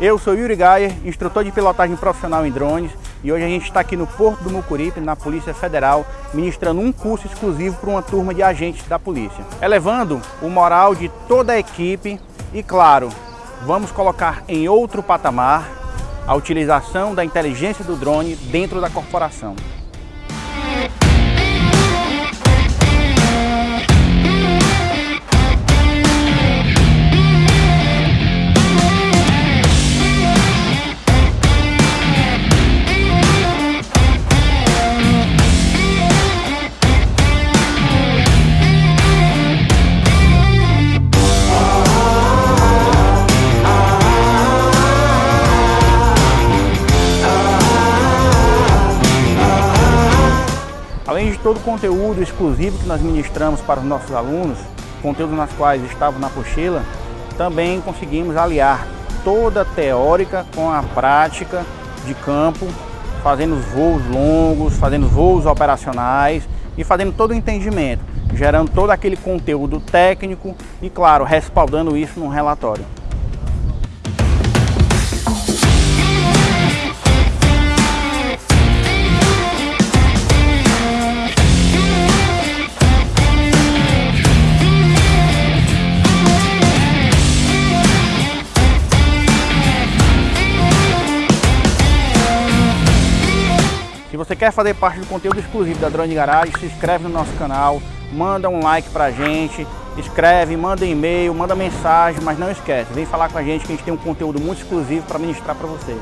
Eu sou Yuri Gaia, instrutor de pilotagem profissional em drones e hoje a gente está aqui no Porto do Mucuripe, na Polícia Federal, ministrando um curso exclusivo para uma turma de agentes da polícia. Elevando o moral de toda a equipe e, claro, vamos colocar em outro patamar a utilização da inteligência do drone dentro da corporação. Além de todo o conteúdo exclusivo que nós ministramos para os nossos alunos, conteúdos nas quais estavam na pochila, também conseguimos aliar toda a teórica com a prática de campo, fazendo voos longos, fazendo voos operacionais e fazendo todo o entendimento, gerando todo aquele conteúdo técnico e, claro, respaldando isso num relatório. Você quer fazer parte do conteúdo exclusivo da Drone Garage, se inscreve no nosso canal, manda um like pra gente, escreve, manda e-mail, manda mensagem, mas não esquece, vem falar com a gente que a gente tem um conteúdo muito exclusivo para ministrar para você.